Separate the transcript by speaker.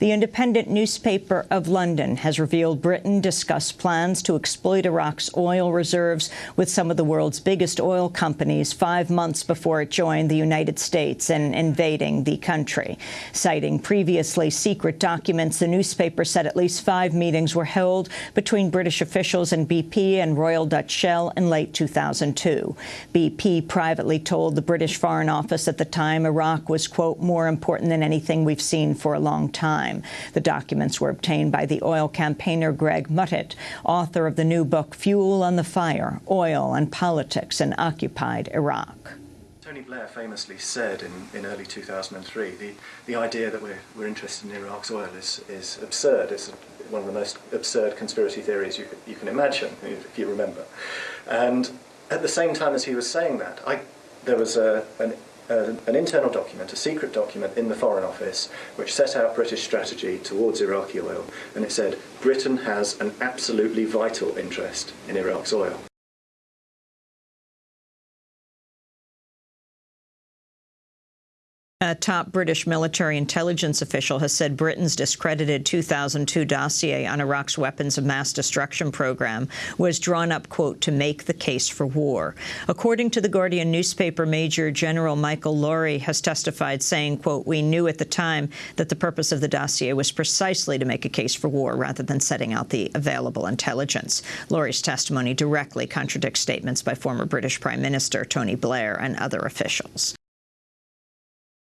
Speaker 1: The independent newspaper of London has revealed Britain discussed plans to exploit Iraq's oil reserves with some of the world's biggest oil companies five months before it joined the United States in invading the country. Citing previously secret documents, the newspaper said at least five meetings were held between British officials and BP and Royal Dutch Shell in late 2002. BP privately told the British Foreign Office at the time Iraq was, quote, more important than anything we've seen for a long time time. The documents were obtained by the oil campaigner Greg Muttitt, author of the new book Fuel on the Fire, Oil and Politics in Occupied Iraq.
Speaker 2: Tony Blair famously said in, in early 2003, the, the idea that we're, we're interested in Iraq's oil is, is absurd. It's one of the most absurd conspiracy theories you, you can imagine, if you remember. And at the same time as he was saying that, I, there was a, an an internal document, a secret document in the Foreign Office, which set out British strategy towards Iraqi oil, and it said Britain has an absolutely vital interest in Iraq's oil.
Speaker 1: A top British military intelligence official has said Britain's discredited 2002 dossier on Iraq's weapons of mass destruction program was drawn up, quote, to make the case for war. According to the Guardian newspaper, Major General Michael Laurie has testified, saying, quote, we knew at the time that the purpose of the dossier was precisely to make a case for war rather than setting out the available intelligence. Laurie's testimony directly contradicts statements by former British Prime Minister Tony Blair and other officials.